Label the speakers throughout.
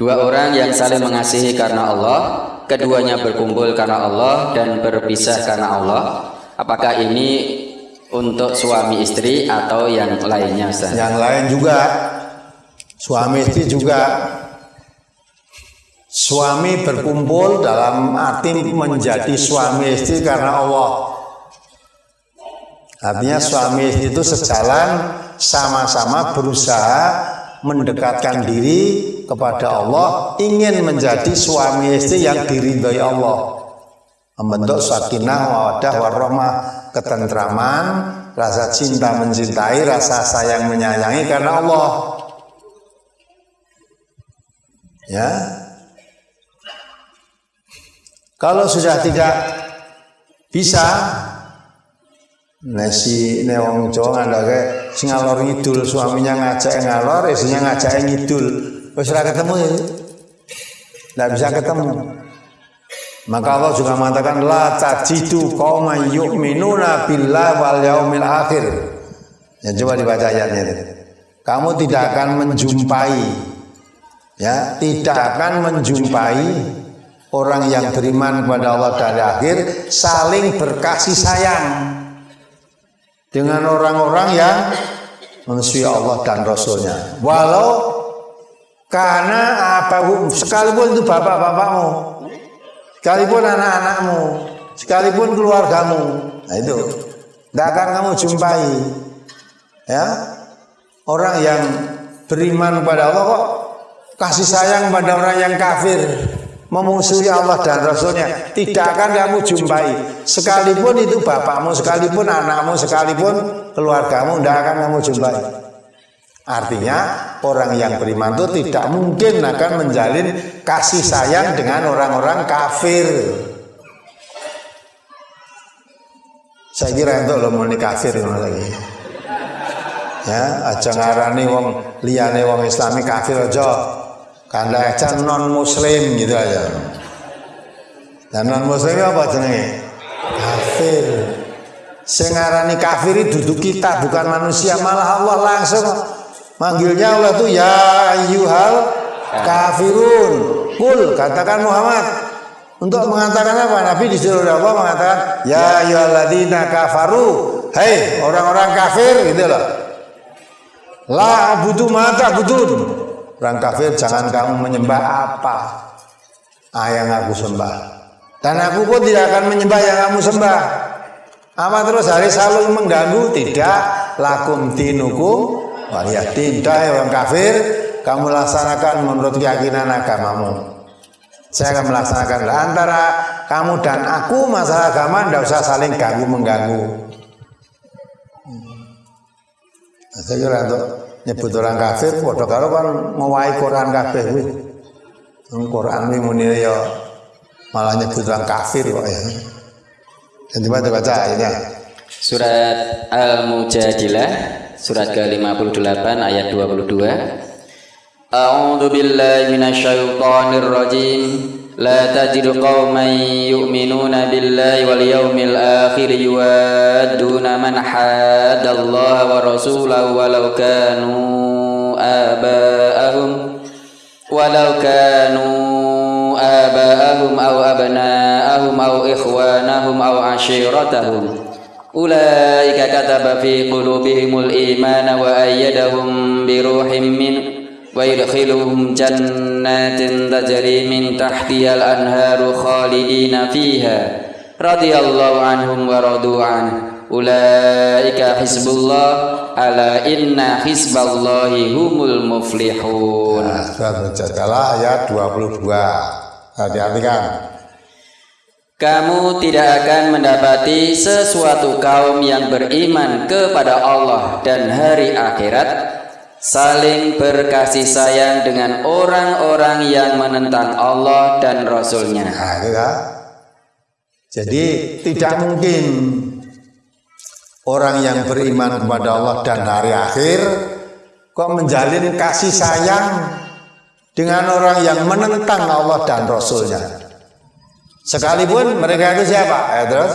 Speaker 1: Dua orang yang saling mengasihi karena Allah, keduanya berkumpul karena Allah dan berpisah karena Allah. Apakah ini untuk suami istri atau yang lainnya Ustaz?
Speaker 2: Yang lain juga suami istri juga suami berkumpul dalam arti menjadi suami istri karena Allah. Artinya suami istri itu sejalan sama-sama berusaha mendekatkan diri kepada Allah, ingin menjadi suami istri yang diridhoi Allah. Membentuk sakinah, mawadah, warahmah, ketentraman, rasa cinta mencintai, rasa sayang menyayangi karena Allah. Ya. Kalau sudah tidak bisa Nasi newang Jawa sing ngalor ngidul suaminya ngajak ngalor, istrinya ngajak ngidul. Ora ketemu ya. Tidak bisa ketemu. Maka Allah juga mengatakan la tajidu qauman yu'minuna billah wal yaumil akhir. Ya coba dibaca ayatnya itu. Kamu tidak akan menjumpai ya, tidak akan menjumpai orang yang beriman kepada Allah dan akhir saling berkasih sayang dengan orang-orang yang memusuhi Allah dan Rasulnya. Walau karena apa sekalipun itu bapak-bapakmu, sekalipun anak-anakmu, sekalipun keluargamu, nah itu tidak akan kamu jumpai ya. Orang yang beriman kepada Allah kok kasih sayang pada orang yang kafir memusuhi Allah dan Rasulnya tidak akan kamu jumpai. Sekalipun itu bapakmu sekalipun anakmu sekalipun keluargamu tidak akan kamu jumpai artinya orang yang beriman itu tidak mungkin akan menjalin kasih sayang dengan orang-orang kafir. Saya kira itu lo mau kafir lagi ya aja ngarani wong liyane wong islami kafir aja. Karena aja non muslim gitu aja. Dan non muslim apa jenenge? Kafir. Sengarani kafir itu kita bukan manusia. Malah Allah langsung manggilnya Allah tuh ya yuhal kafirun kul katakan Muhammad untuk mengatakan apa Nabi disuruh Allah mengatakan ya yuhaladina kafaru hei orang-orang kafir gitu loh la abudu mata budun Orang kafir jangan kamu menyembah apa ah, yang aku sembah. Dan aku pun tidak akan menyembah yang kamu sembah. Apa terus hari selalu mengganggu? Tidak. Lakum dinukum waliyah tidak ya orang kafir. Kamu laksanakan menurut keyakinan agamamu. Saya akan melaksanakan antara kamu dan aku masalah agama tidak usah saling ganggu mengganggu. Hmm. Saya kira untuk nyebut orang kafir padha karo kan mewahi Quran kuwi. Quran kuwi muni ya malah nyebut orang kafir kok ya. Baca baca ini.
Speaker 1: Surat Al-Mujadilah surat ke-58 ayat 22. A'udzu billahi minasyaitonir rajim. لا تجد قوما يؤمنون بالله واليوم الآخر يوادون من حاد الله ورسوله ولو كانوا آباءهم ولو كانوا آباءهم أو أبناءهم أو إخوانهم أو عشيرتهم Ulaika kataba fi qulubihimul imana wa ayyadahum bi ruhim min wa yadkhiluhum jannatin tajri min tahtihal anharu khalidina fiha. Radhiyallahu anhum wa radu an ulaika hisbullah. ala inna hizballahi humul muflihun.
Speaker 2: Nah, sudah ayat 22 hati-hati kan
Speaker 1: kamu tidak akan mendapati sesuatu kaum yang beriman kepada Allah dan hari akhirat saling berkasih sayang dengan orang-orang yang menentang Allah dan Rasulnya.
Speaker 2: Nah, ya. Jadi tidak mungkin orang yang beriman kepada Allah dan hari akhir kok menjalin kasih sayang dengan orang yang menentang Allah dan Rasulnya. Sekalipun mereka itu siapa? Ya, terus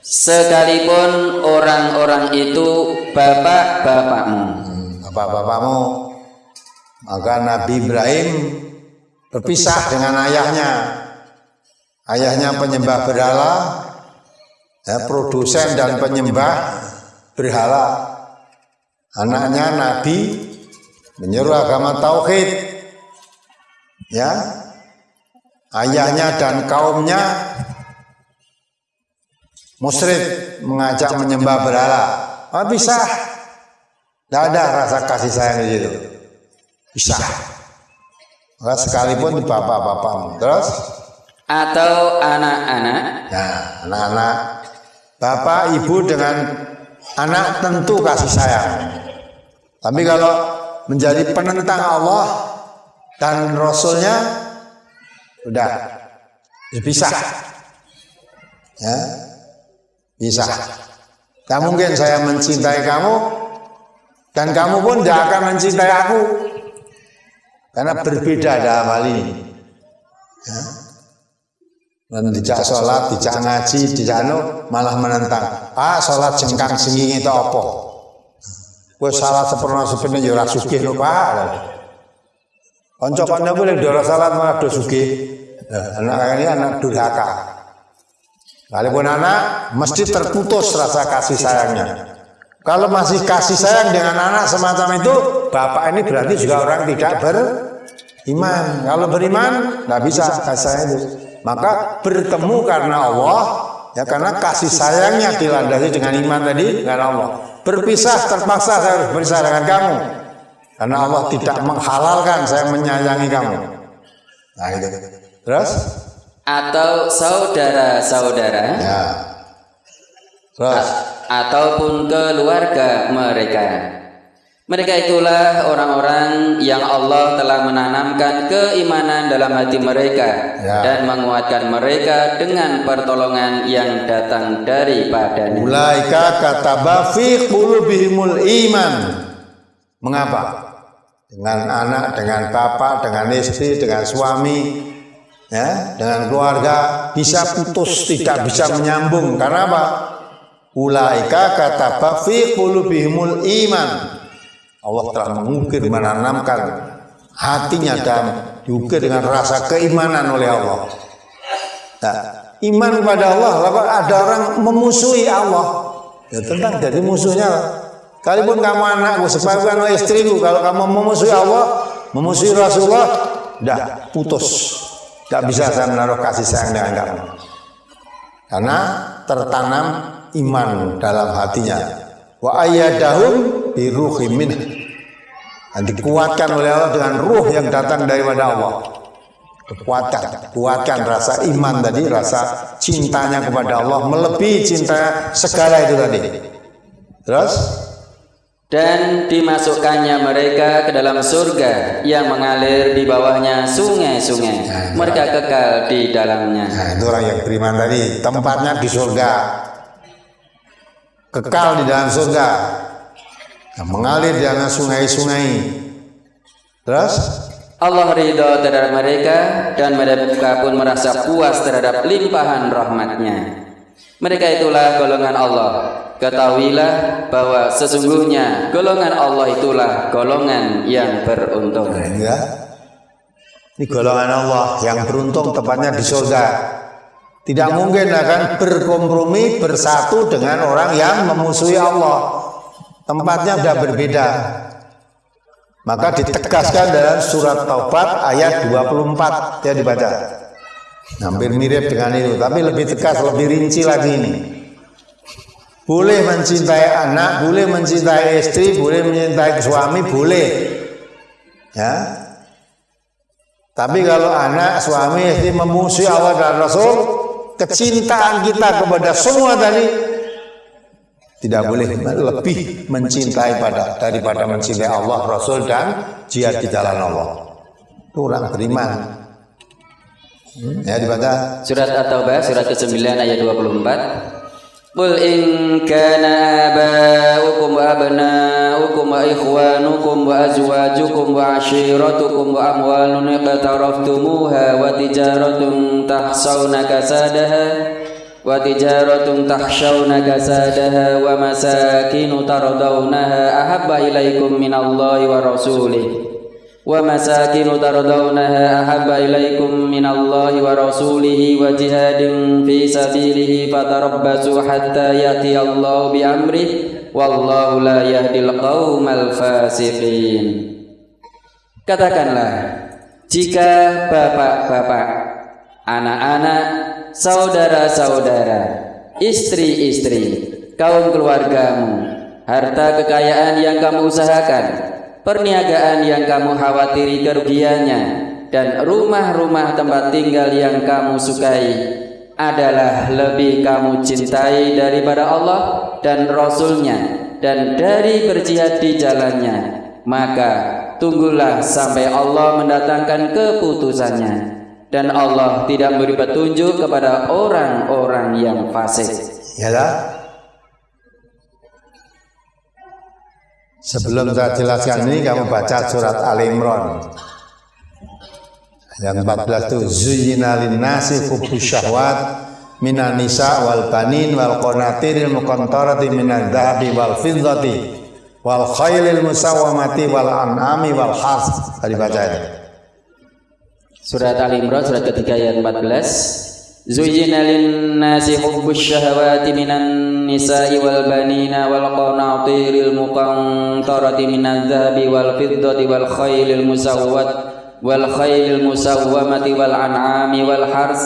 Speaker 1: sekalipun orang-orang itu bapak-bapakmu
Speaker 2: bapak-bapakmu maka Nabi Ibrahim berpisah dengan ayahnya. Ayahnya penyembah berhala, ya, produsen dan penyembah berhala. Anaknya Nabi menyuruh agama tauhid. Ya. Ayahnya dan kaumnya musyrik mengajak menyembah berhala. Ah, bisa. Tidak ada rasa kasih sayang di situ. Bisa. Maka sekalipun di bapak-bapakmu. Terus?
Speaker 1: Atau anak-anak.
Speaker 2: Nah, anak-anak. Bapak, ibu dengan anak tentu kasih sayang. Tapi kalau menjadi penentang Allah dan Rasulnya, udah bisa. Ya, bisa. Tak mungkin saya mencintai kamu dan kamu pun tidak akan mencintai aku karena berbeda dalam hal ini. Ya. Dan tidak sholat, tidak ngaji, tidak anu, malah menentang. Ah, sholat jengkang senging itu apa? Gue salah sepenuhnya sepenuhnya ya sugih no pak. Koncokannya boleh dorong salat malah do sugih. Anak ini anak durhaka. Kalaupun anak mesti terputus rasa kasih sayangnya. Kalau masih kasih sayang dengan anak semacam itu, bapak ini berarti juga orang tidak beriman. Kalau beriman, nggak bisa kasih sayang itu maka bertemu karena Allah ya karena kasih sayangnya dilandasi dengan iman tadi karena Allah berpisah terpaksa saya harus berpisah dengan kamu karena Allah tidak menghalalkan saya menyayangi kamu nah itu terus
Speaker 1: atau saudara-saudara
Speaker 2: ya terus
Speaker 1: ataupun keluarga mereka mereka itulah orang-orang yang Allah telah menanamkan keimanan dalam hati mereka ya. dan menguatkan mereka dengan pertolongan yang datang daripadanya.
Speaker 2: Ulaika kataba fi qulubihimul iman. Mengapa? Dengan anak, dengan bapak, dengan istri, dengan suami, ya, dengan keluarga bisa putus, tidak bisa menyambung. Karena apa? Ulaika kataba fi qulubihimul iman Allah telah mengukir menanamkan hatinya dan juga dengan rasa keimanan oleh Allah. Nah, iman kepada Allah, ada orang memusuhi Allah. Ya tentang jadi musuhnya. Kalaupun kamu anakku, sebagian istriku, kalau kamu memusuhi Allah, memusuhi Rasulullah, dah putus. Tidak bisa saya menaruh kasih sayang dengan kamu. Karena tertanam iman dalam hatinya. Wa ayyadahum biruhi min dan dikuatkan oleh Allah dengan ruh yang datang daripada Allah. Kekuatan kuatkan rasa iman tadi rasa cintanya kepada Allah melebihi cinta segala itu tadi. Terus
Speaker 1: dan dimasukkannya mereka ke dalam surga yang mengalir di bawahnya sungai-sungai. Nah, mereka kekal di dalamnya.
Speaker 2: Nah, itu orang yang beriman tadi. Tempatnya di surga. Kekal di dalam surga. Yang mengalir di anak sungai-sungai. Terus?
Speaker 1: Allah ridho terhadap mereka dan mereka pun merasa puas terhadap limpahan rahmatnya. Mereka itulah golongan Allah. Ketahuilah bahwa sesungguhnya golongan Allah itulah golongan yang beruntung.
Speaker 2: Ini ya. Ini golongan Allah yang beruntung tepatnya di surga. Tidak mungkin akan berkompromi bersatu dengan orang yang memusuhi Allah tempatnya sudah berbeda. Maka ditegaskan dalam surat Taubat ayat 24 ya dibaca. Hampir mirip dengan itu, tapi lebih tegas, lebih rinci lagi ini. Boleh mencintai anak, boleh mencintai istri, boleh mencintai suami, boleh. Ya. Tapi kalau anak, suami, istri memusuhi Allah dan Rasul, kecintaan kita kepada semua tadi tidak boleh lebih mencintai pada daripada mencintai Allah, Rasul dan jihad di jalan Allah. Itu orang beriman. Hmm, ya dibaca
Speaker 1: surat At-Taubah surat ke-9 ayat 24. Qul in kana aba'ukum wa abna'ukum wa ikhwanukum wa azwajukum wa ashiratukum wa amwalun iqtaraftumuha wa tijaratun tahsawna kasadaha وتجارة تخشون كسادها ومساكن ترضونها أحب إليكم من الله ورسوله ومساكن ترضونها أحب إليكم من الله ورسوله وجهاد في سبيله فتربصوا حتى يأتي الله بأمره والله لا يهدي القوم الفاسقين Katakanlah, jika bapak-bapak, anak-anak, saudara-saudara, istri-istri, kaum keluargamu, harta kekayaan yang kamu usahakan, perniagaan yang kamu khawatiri kerugiannya, dan rumah-rumah tempat tinggal yang kamu sukai adalah lebih kamu cintai daripada Allah dan Rasulnya dan dari berjihad di jalannya. Maka tunggulah sampai Allah mendatangkan keputusannya dan Allah tidak memberi petunjuk kepada orang-orang yang fasik.
Speaker 2: Ya Sebelum saya jelaskan ini kamu baca surat Al Imran. Yang 14 itu zuyyina nasi hubbus syahwat minan nisa wal banin wal qanatiril muqantarati minadz dzahabi wal fiddati wal khailil musawwamati wal an'ami wal has. Tadi baca itu.
Speaker 1: Surat Al Imran surat ketiga ayat 14. Zuyyina lin-nasi hubbus syahawati minan النساء والبنين والقناطير المقنطرة من الذهب والفضة والخيل المسومة والخيل المسومة والأنعام والحرث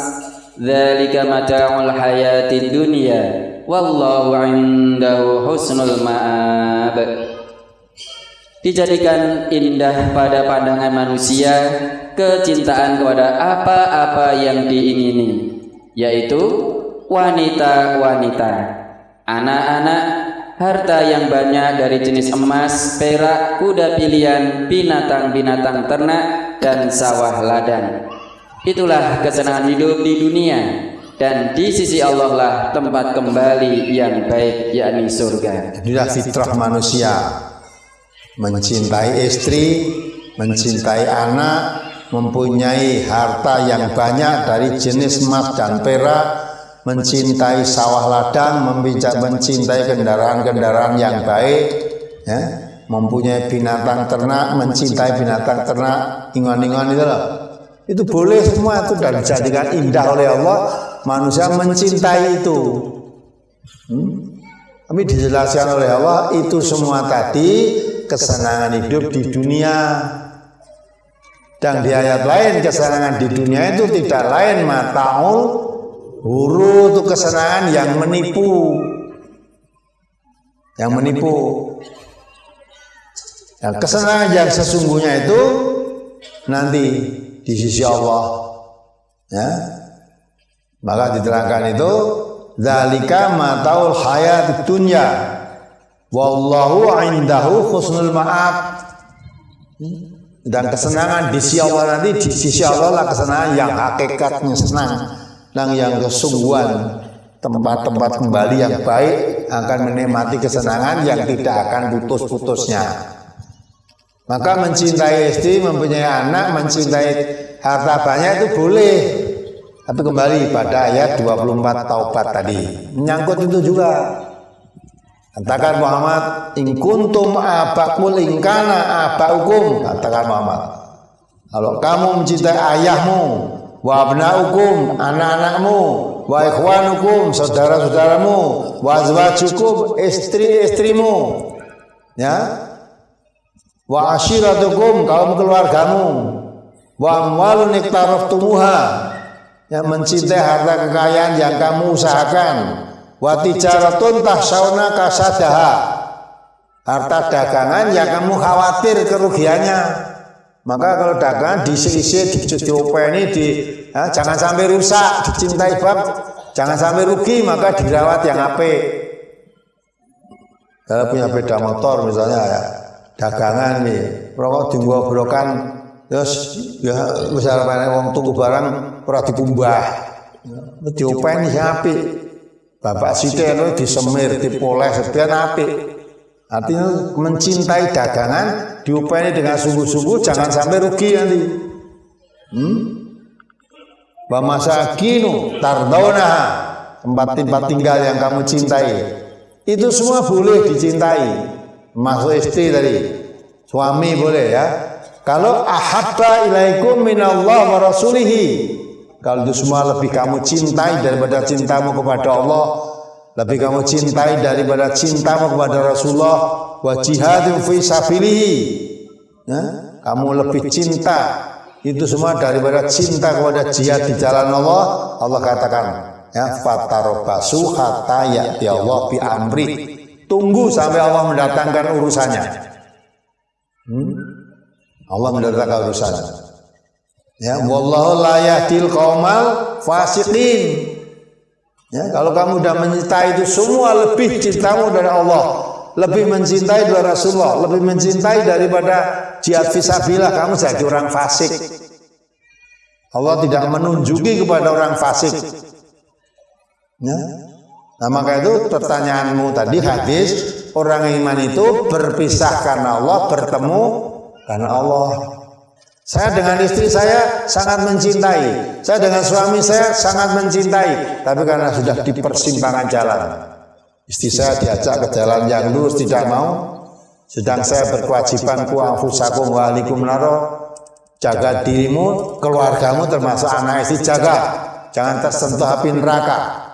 Speaker 1: ذلك متاع الحياة الدنيا والله عنده حسن المآب dijadikan indah pada pandangan manusia kecintaan kepada apa-apa yang diingini yaitu wanita-wanita anak-anak, harta yang banyak dari jenis emas, perak, kuda pilihan, binatang-binatang ternak, dan sawah ladang. Itulah kesenangan hidup di dunia dan di sisi Allah lah tempat kembali yang baik yakni surga.
Speaker 2: Inilah fitrah manusia mencintai istri, mencintai anak, mempunyai harta yang banyak dari jenis emas dan perak, mencintai sawah ladang, mencintai kendaraan-kendaraan yang baik, ya, mempunyai binatang ternak, mencintai binatang ternak, ingon-ingon itu loh. Itu boleh semua itu dan dijadikan indah oleh Allah. Manusia mencintai itu. Hmm? Tapi dijelaskan oleh Allah itu semua tadi kesenangan hidup di dunia. Dan di ayat lain kesenangan di dunia itu tidak lain mataul Huru itu kesenangan yang menipu. Yang menipu. Dan kesenangan yang sesungguhnya itu nanti di sisi Allah. Ya. Maka diterangkan itu zalika mataul hayat dunya wallahu indahu husnul ma'ab. Dan kesenangan di sisi Allah nanti di sisi Allah lah kesenangan yang hakikatnya senang nang yang kesungguhan tempat-tempat kembali yang baik akan menikmati kesenangan yang tidak akan putus-putusnya. Maka mencintai istri, mempunyai anak, mencintai harta banyak itu boleh. Tapi kembali pada ayat 24 taubat tadi. Menyangkut itu juga. Katakan Muhammad, in kuntum abakul ingkana abakum. Katakan Muhammad. Kalau kamu mencintai ayahmu, wa abnaukum anak-anakmu wa ikhwanukum saudara-saudaramu wa azwajukum istri-istrimu ya wa ashiratukum kaum keluargamu wa amwalun iktaraftumuha yang mencintai harta kekayaan yang kamu usahakan wa tijaratun tahsauna kasadaha harta dagangan yang kamu khawatir kerugiannya maka kalau dagang diisi-isi, diopeni, di, ya, jangan sampai rusak, dicintai bab, jangan sampai rugi, maka dirawat yang apik. Kalau punya beda motor misalnya ya, dagangan nih, rokok brokan, terus ya misalnya wong tunggu barang ora dipumbah. Diopeni sing apik. Bapak sithik disemir, dipoles, sepian apik. Artinya mencintai dagangan diupaini dengan sungguh-sungguh jangan sampai rugi nanti. Hmm? Wa masakinu tardona tempat-tempat tinggal yang kamu cintai. Itu semua boleh dicintai. Masuk istri tadi. Suami boleh ya. Kalau ahabba ilaikum minallah wa rasulihi. Kalau itu semua lebih kamu cintai daripada cintamu kepada Allah, lebih kamu cintai daripada cintamu kepada Rasulullah wa jihadin fi sabilihi. Ya, kamu lebih cinta itu semua daripada cinta kepada jihad di jalan Allah, Allah katakan ya fatarobasu hatta ya'ti Allah bi amri. Tunggu sampai Allah mendatangkan urusannya. Hmm? Allah mendatangkan urusannya. Ya, wallahu la yahdil qaumal fasiqin. Ya, kalau kamu sudah mencintai itu semua lebih cintamu dari Allah, lebih mencintai dari Rasulullah, lebih mencintai daripada jihad fisabilillah, kamu jadi orang fasik. Allah tidak menunjuki kepada orang fasik. Ya. Nah maka itu pertanyaanmu tadi hadis orang iman itu berpisah karena Allah bertemu karena Allah. Saya dengan istri saya sangat mencintai. Saya dengan suami saya sangat mencintai. Tapi karena sudah di persimpangan jalan. Istri saya diajak ke jalan yang lurus tidak mau. Sedang saya berkewajiban ku anfusakum wa alikum naro. Jaga dirimu, keluargamu termasuk anak istri jaga. Jangan tersentuh api neraka.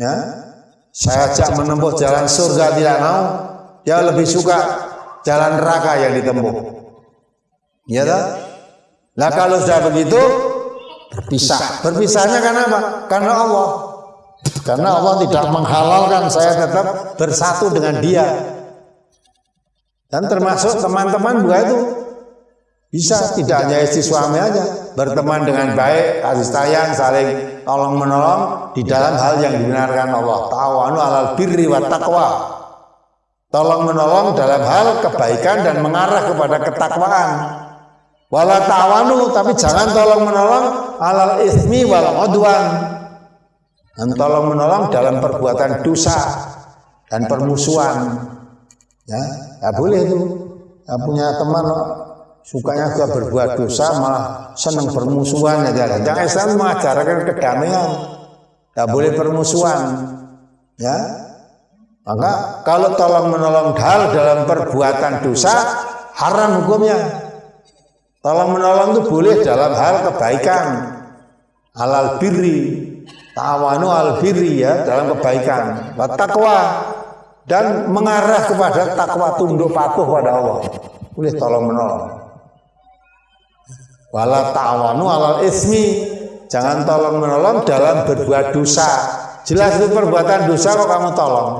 Speaker 2: Ya, saya ajak menempuh jalan surga tidak mau. Dia lebih suka jalan neraka yang ditempuh. Ya tak? Nah kalau sudah begitu berpisah. Berpisahnya karena apa? Karena Allah. Karena Allah tidak menghalalkan saya tetap bersatu dengan dia. Dan termasuk teman-teman juga itu bisa tidak hanya istri suami aja berteman dengan baik, kasih sayang, saling tolong menolong di dalam hal yang dibenarkan Allah. Tawanu alal birri wa taqwa. Tolong menolong dalam hal kebaikan dan mengarah kepada ketakwaan. Wala ta'awanu tapi jangan tolong menolong alal ismi wal udwan. Dan tolong menolong dalam perbuatan dosa dan permusuhan. Ya, ya boleh itu. Ya, punya teman sukanya juga berbuat dosa malah senang permusuhan ya. Jangan Islam mengajarkan kedamaian. Tidak boleh permusuhan. Ya. Maka kalau tolong menolong hal dalam perbuatan dosa haram hukumnya. Tolong menolong itu boleh dalam hal kebaikan. Alal birri. Tawanu al birri ya dalam kebaikan. Takwa dan mengarah kepada takwa tunduk patuh pada Allah. Boleh tolong menolong. Wala ta'awanu alal ismi. Jangan tolong menolong dalam berbuat dosa. Jelas itu perbuatan dosa kok kamu tolong.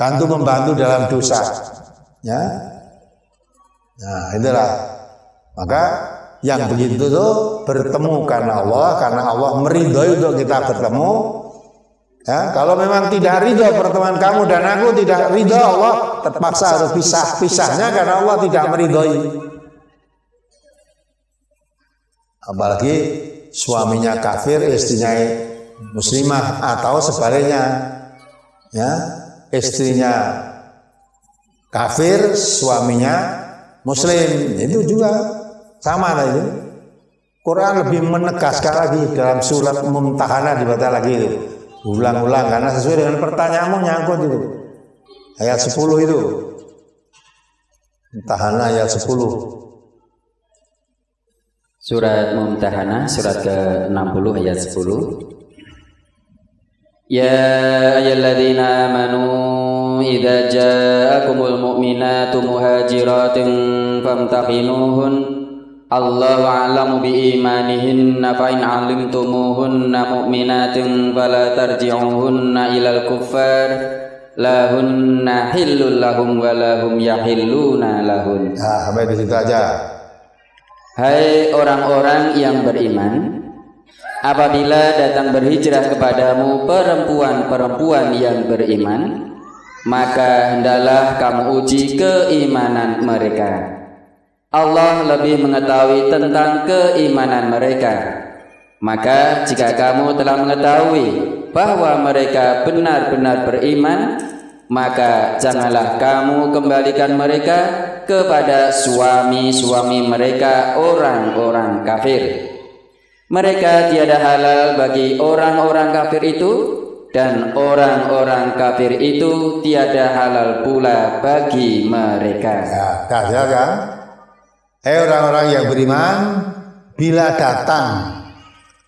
Speaker 2: Bantu membantu dalam dosa. Ya. Nah, itulah maka yang begitu itu bertemu karena Allah, karena Allah meridhoi untuk kita bertemu. Ya, kalau memang tidak ridho pertemuan kamu dan aku tidak ridho Allah terpaksa harus pisah pisahnya karena Allah tidak meridhoi. Apalagi suaminya kafir, istrinya muslimah atau sebaliknya. Ya, istrinya kafir, suaminya muslim. Itu juga sama lah itu. Quran lebih menegaskan lagi dalam surat Mumtahanah dibaca lagi itu. Ulang-ulang karena sesuai dengan pertanyaanmu nyangkut itu. Ayat 10 itu. Mumtahanah ayat 10.
Speaker 1: Surat Mumtahanah surat ke-60 ayat 10. Ya ayyuhalladzina amanu idza ja'akumul mu'minatu muhajiratin famtahinuhun Allahu a'lamu bi imanihinna fa in 'alimtumuhunna mu'minatin fala tarji'uhunna ilal kuffar lahunna hillul lahum wa lahum yahilluna lahun.
Speaker 2: Nah, sampai di situ aja.
Speaker 1: Hai orang-orang yang beriman, apabila datang berhijrah kepadamu perempuan-perempuan yang beriman, maka hendaklah kamu uji keimanan mereka Allah lebih mengetahui tentang keimanan mereka. Maka jika kamu telah mengetahui bahwa mereka benar-benar beriman, maka janganlah kamu kembalikan mereka kepada suami-suami mereka orang-orang kafir. Mereka tiada halal bagi orang-orang kafir itu dan orang-orang kafir itu tiada halal pula bagi mereka.
Speaker 2: Ya, kan? Eh orang-orang yang beriman, bila datang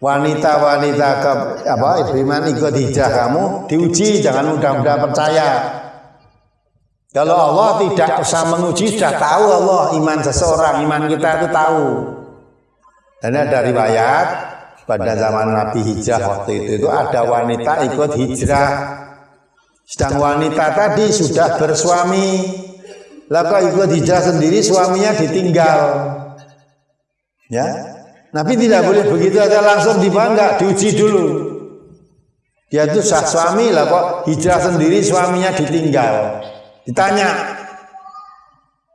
Speaker 2: wanita-wanita ke apa beriman ikut hijrah kamu, diuji jangan mudah-mudah percaya. Kalau Allah tidak usah menguji, sudah tahu Allah iman seseorang, iman kita itu tahu. Dan ada riwayat pada zaman Nabi hijrah waktu itu itu ada wanita ikut hijrah. Sedang wanita tadi sudah bersuami, lalu ikut hijrah sendiri suaminya ditinggal. Ya, Nabi tidak boleh begitu aja langsung dibangga, diuji dulu. Dia itu sah suami lah kok hijrah sendiri suaminya ditinggal. Ditanya,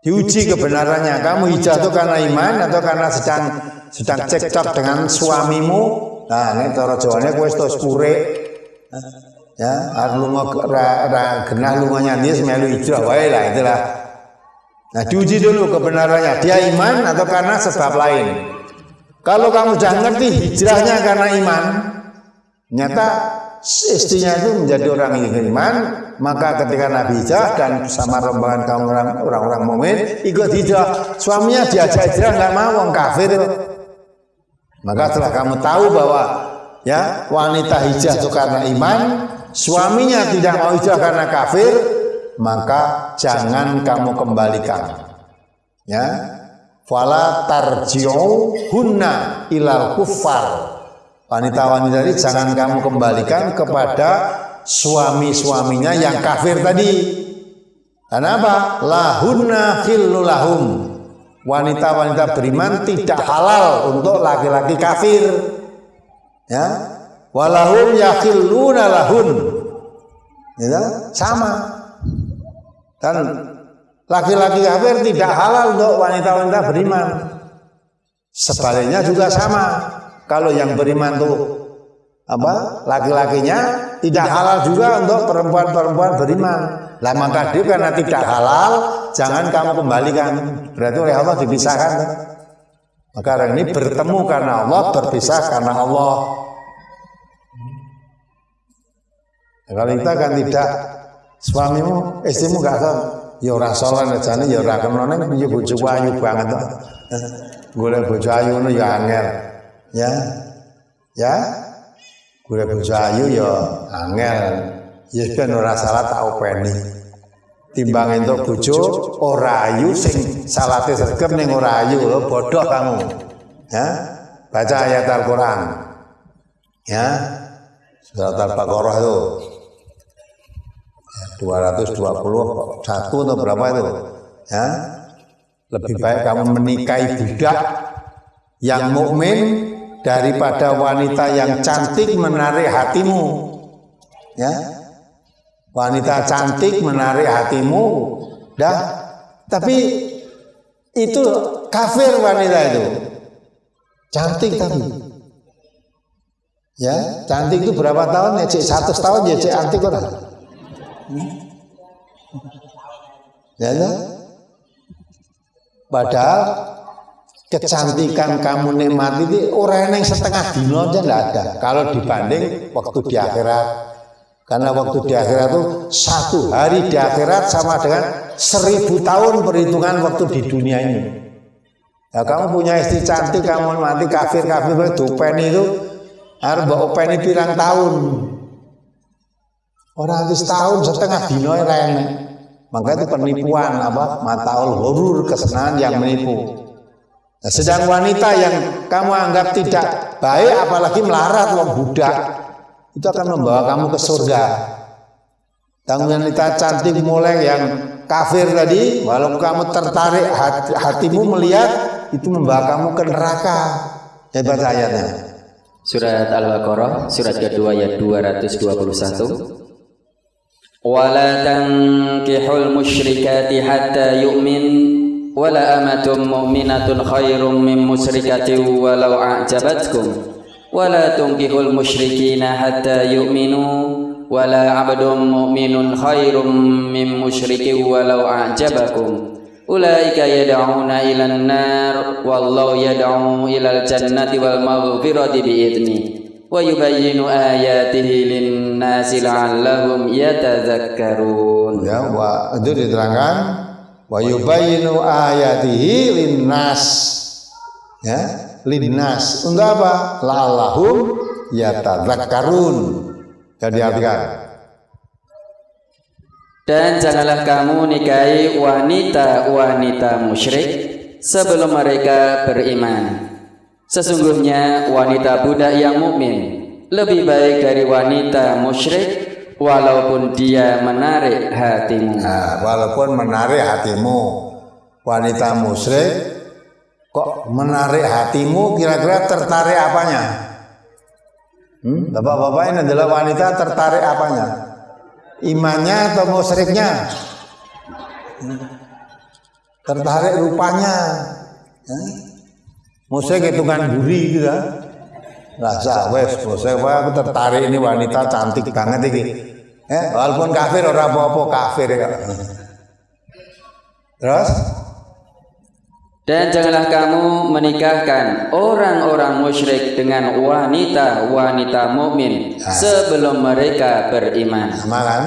Speaker 2: diuji kebenarannya. Kamu hijrah itu karena iman atau karena sedang sedang cekcok dengan suamimu? Nah, ini cara Jawane kowe wis. Ya, aku lunga ra, ra genah lunganya dia semelu hijrah wae lah itulah. Nah, diuji dulu kebenarannya. Dia iman atau karena sebab lain. Kalau kamu sudah ngerti hijrahnya karena iman, nyata istrinya itu menjadi orang yang beriman, maka ketika Nabi hijrah dan sama rombongan kaum orang-orang mukmin ikut hijrah, suaminya diajak hijrah nggak mau, orang kafir. Maka setelah kamu tahu bahwa ya wanita hijrah itu karena iman, suaminya tidak mau hijrah karena kafir, maka jangan kamu kembalikan. Ya, fala tarji'u hunna ilal kuffar Wanita-wanita ini jangan kamu kembalikan kepada suami-suaminya yang kafir tadi. Kenapa? Lahunna khillulahum. Wanita-wanita beriman tidak halal untuk laki-laki kafir. Ya. Walahum yakhilluna lahun. Ya, sama. Dan laki-laki kafir tidak halal untuk wanita-wanita beriman. Sebaliknya juga sama kalau yang beriman tuh apa laki-lakinya tidak halal juga untuk perempuan-perempuan beriman. Lah maka dia karena tidak halal, jangan kamu kembalikan. Berarti oleh Allah dipisahkan. Maka orang ini bertemu karena Allah, berpisah karena Allah. Kalau kita kan tidak suamimu, istrimu gak tahu, ya ora salah aja ya ora kenone piye bojo ayu banget. Golek bojo ayu ya angel. Ya. Ya? Gue bojo ayu ya angel. Ya ben ora salah tak openi. Timbang entuk bojo ora ayu sing salate sregep ning ora ayu lho bodoh kamu. Ya? Baca ayat Al-Qur'an. Ya? Surat Al-Baqarah itu 221 atau berapa itu ya lebih baik kamu menikahi budak yang mukmin daripada wanita yang cantik menarik hatimu. Ya. Wanita cantik menarik hatimu. Dah. Tapi itu kafir wanita itu. Cantik tapi. Ya, cantik itu berapa tahun? Ya, cek satu tahun ya cek antik orang. Ya, ya. Padahal kecantikan kamu nikmati itu orang yang setengah dino aja enggak ada. Kalau dibanding waktu di akhirat. Karena waktu di akhirat itu satu hari di akhirat sama dengan seribu tahun perhitungan waktu di dunia ini. Ya kamu punya istri cantik kamu mati kafir kafir dupen itu harus bawa openi pirang tahun orang itu setahun setengah dino yang maka itu penipuan apa mataul horur kesenangan yang menipu Nah, sedang wanita yang kamu anggap tidak baik, apalagi melarat wong budak, itu akan membawa kamu ke surga. Dan wanita cantik mulai yang kafir tadi, walau kamu tertarik hati, hatimu melihat, itu membawa kamu ke neraka. Hebat ayatnya.
Speaker 1: Surat Al-Baqarah, surat kedua ayat 221. ولا تنكحوا المشركات حتى يؤمن. ولا أمة مؤمنة خير من مشركة ولو أعجبتكم. ولا تنكحوا المشركين حتى يؤمنوا. ولا عبد مؤمن خير من مشرك ولو أعجبكم. أولئك يدعون إلى النار. والله يدعو إلى الجنة والمغفرة بإذنه. Yubayyinu ayatihi lin-nasi la'allahum yatadzakkarun
Speaker 2: ya wa itu diterangkan. wa yubayyinu ayatihi linnas ya linnas untuk apa? la'allahum yatadzakkarun jadi artikan
Speaker 1: dan janganlah kamu nikahi wanita-wanita musyrik sebelum mereka beriman sesungguhnya wanita budak yang mukmin lebih baik dari wanita musyrik walaupun dia menarik hatimu.
Speaker 2: Nah, walaupun menarik hatimu, wanita musyrik kok menarik hatimu kira-kira tertarik apanya? Hmm? Bapak-bapak ini adalah wanita tertarik apanya? Imannya atau musyriknya? Hmm? Tertarik rupanya. Hmm? Musyrik hitungan buri gitu kan? Rasa wes, saya aku tertarik ini wanita cantik banget ini. Eh, walaupun kafir orang apa-apa kafir ya. Terus
Speaker 1: dan janganlah kamu menikahkan orang-orang musyrik dengan wanita-wanita mukmin nah. sebelum mereka beriman.
Speaker 2: Sama kan?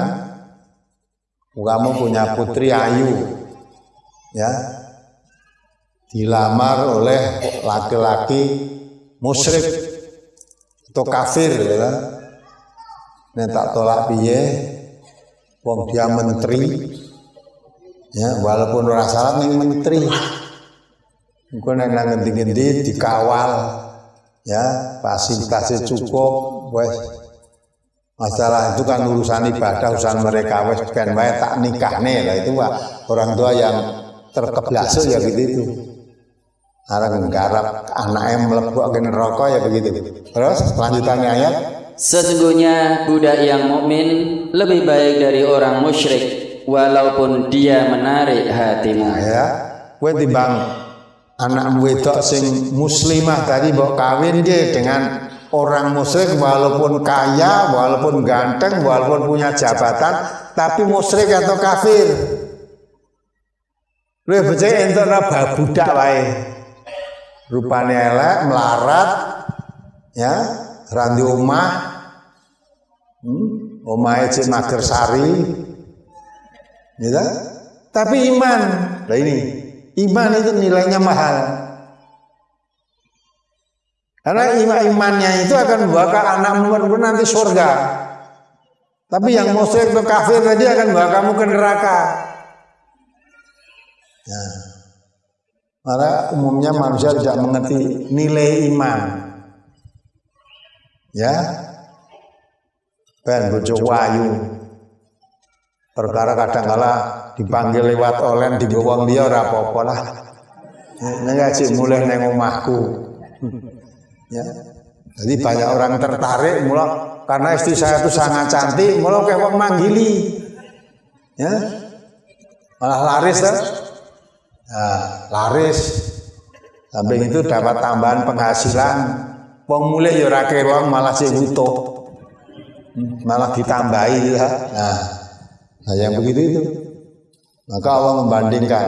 Speaker 2: Kamu punya putri ayu, ya, dilamar oleh laki-laki musyrik atau kafir, ya kan? Nek tak tolak piye wong dia menteri ya walaupun ora salah ning menteri. Engko nek nang ngendi-ngendi dikawal ya fasilitasnya cukup wes. Masalah itu kan urusan ibadah urusan mereka wes ben wae tak nikahne. Lah itu orang tua yang terkeblasuk ya gitu itu orang garap anaknya melebok ke neraka ya begitu terus lanjutannya ayat
Speaker 1: Sesungguhnya budak yang mukmin lebih baik dari orang musyrik walaupun dia menarik hatimu. Nah,
Speaker 2: ya, kowe timbang anak wedok sing muslimah tadi mbok kawin dia dengan orang musyrik walaupun kaya, walaupun ganteng, walaupun punya jabatan, tapi musyrik atau kafir. Lu becek entuk budak wae. Rupane elek, melarat, ya, randi omah hmm? omahe cek mager sari ya tapi iman nah ini iman itu nilainya mahal karena iman imannya itu akan membawa anak pun nanti surga tapi yang musyrik atau kafir tadi akan membawa kamu ke neraka ya. Karena umumnya manusia tidak mengerti nilai iman. Ya? Ben bojo wayu. Perkara kadang kala dipanggil lewat olen di wong dia ora apa-apa lah. Nek ngaji mulai neng omahku. Ya. Jadi banyak orang tertarik mula karena istri saya itu sangat cantik mula kayak wong manggili. Ya. Malah laris kan nah, laris sampai itu dapat tambahan penghasilan Wong mulai ya ora malah sing utuh. Malah ditambahi ya. Nah, nah yang begitu itu. Maka Allah membandingkan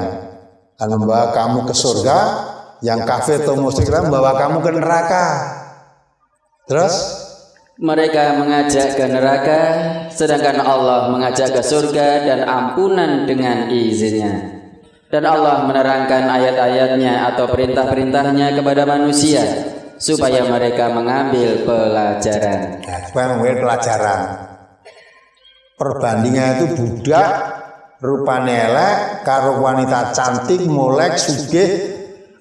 Speaker 2: akan membawa kamu ke surga, yang kafir atau musyrik membawa kamu ke neraka. Terus
Speaker 1: mereka mengajak ke neraka, sedangkan Allah mengajak ke surga dan ampunan dengan izinnya. Dan Allah menerangkan ayat-ayatnya atau perintah-perintahnya kepada manusia supaya mereka mengambil pelajaran.
Speaker 2: Nah, supaya mengambil pelajaran. Perbandingan itu budak rupanya elek karo wanita cantik molek sugih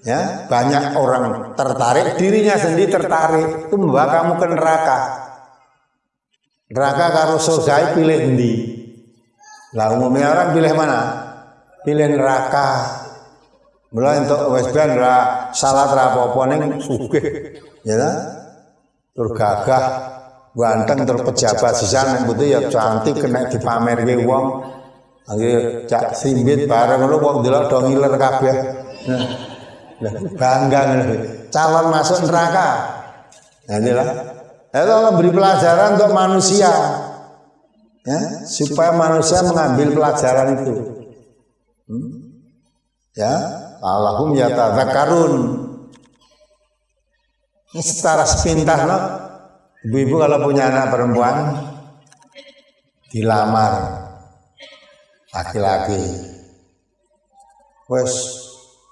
Speaker 2: ya banyak orang tertarik dirinya sendiri tertarik itu membawa kamu ke neraka neraka karo surga pilih endi lah umumnya orang pilih mana pilih neraka Mulai untuk wes ben ra salat ra apa-apa ning. Ya ta? Tur gagah, ganteng tur pejabat sisan putih ya cantik kena dipamerke wong. Lagi cak simbit bareng ngono wong delok do ngiler kabeh. Bangga ngono. Calon masuk neraka. Nah, inilah. Itu Allah beri pelajaran untuk manusia. Ya, supaya manusia mengambil pelajaran itu. Hmm? Ya, Allahum yatadzakarun. Ini secara sepintas loh. Ibu-ibu kalau punya anak perempuan dilamar laki-laki. wes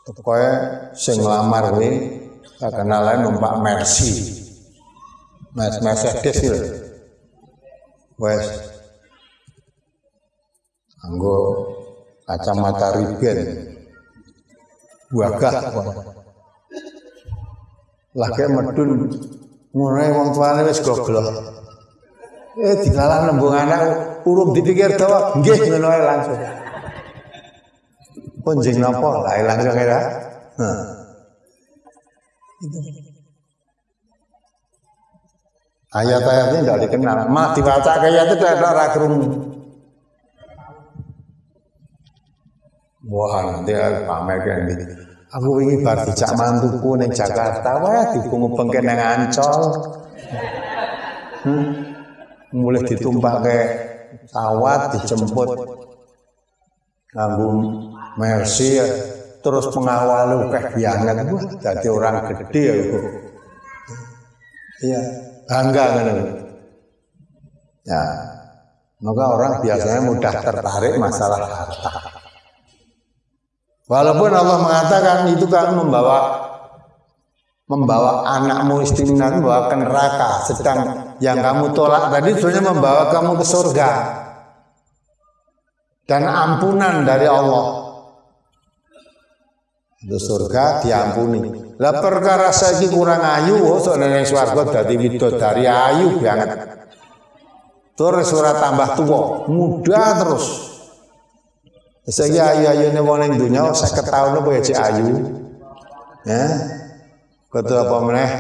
Speaker 2: pokoke sing nglamar kuwi kenalan numpak Mercy. Mercedes itu. Wes anggo kacamata riben wagah lagi medun mulai wong tuane wis goblok eh dilalah nembung anak urung dipikir dawa nggih ngono ae langsung. Punjing napa? Lah langsung ya Ayat-ayatnya tidak dikenal. Mah dibaca kayak itu tidak ada kerungu. Wah, nanti pamer kan Aku ingin bar dijak mantuku ning Jakarta, wah dipungu bengke nang Ancol. Hmm. Mulai ditumpah ke pesawat dijemput nganggo Mercy terus pengawal kayak biangan gua jadi orang gede ya Iya, bangga kan Ya, maka orang biasanya mudah tertarik masalah harta. Walaupun Allah mengatakan itu kan membawa membawa anakmu istimewa membawa ke neraka sedang yang kamu tolak tadi sebenarnya membawa kamu ke surga. Dan ampunan dari Allah. Itu surga diampuni. Lah perkara saya kurang ayu oh soalnya swarga dari dari ayu banget. Terus surat tambah tua muda terus saya ayu-ayu ini wong ning dunya 50 tahun apa ya ayu. Ya. Kudu apa meneh?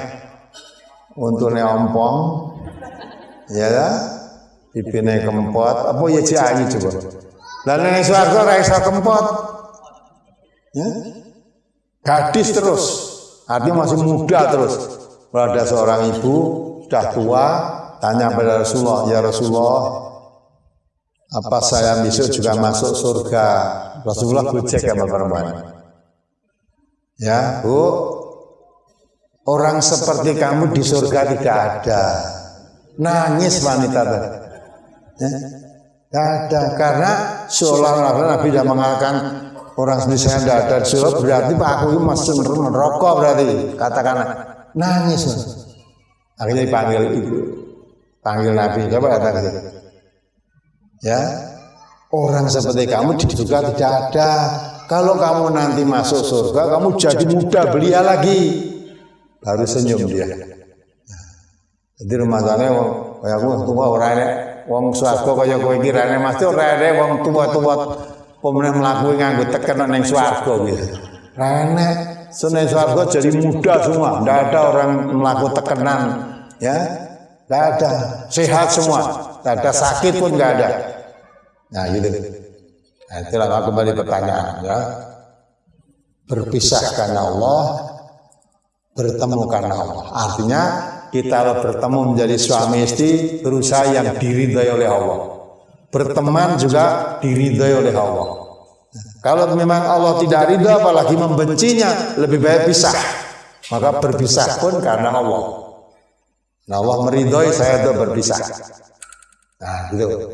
Speaker 2: Untune ompong. Ya lah. Pipine kempot, apa ya cek ayu coba. Lah ning swarga ora iso kempot. Ya. Gadis terus. Artinya masih muda terus. Kalau ada seorang ibu sudah tua, tanya pada Rasulullah, ya Rasulullah, apa saya besok juga masuk surga? Rasulullah cek sama perempuan. Ya bu. Orang seperti kamu di surga tidak ada. Nangis wanita tadi. Ya ada. Karena seolah-olah Nabi sudah mengatakan orang seperti saya tidak ada di surga berarti Pak aku masuk merokok berarti katakan nangis. Akhirnya dipanggil ibu. Panggil Nabi. Coba katakan Ya, orang seperti kamu surga tidak ada. Kalau kamu nanti masuk surga, kamu jadi muda belia lagi. Baru senyum dia. Jadi rumah sana wong kaya aku tua ora enek wong swarga kaya kowe iki rene mesti ora enek wong tua-tua pemenang mlaku nganggo teken ning swarga gitu. Rene seneng swarga jadi muda semua, ndak ada orang melaku tekenan ya. Nggak ada, sehat semua, ada sakit pun nggak ada. Nah gitu. Nah, itulah kembali pertanyaan ya. Berpisah karena Allah, bertemu karena Allah. Artinya kita bertemu menjadi suami istri berusaha yang diridhai oleh Allah. Berteman juga diridhai oleh Allah. Kalau memang Allah tidak ridha apalagi membencinya, lebih baik pisah. Maka berpisah pun karena Allah. Nah Allah meridhoi saya untuk berpisah. Nah gitu.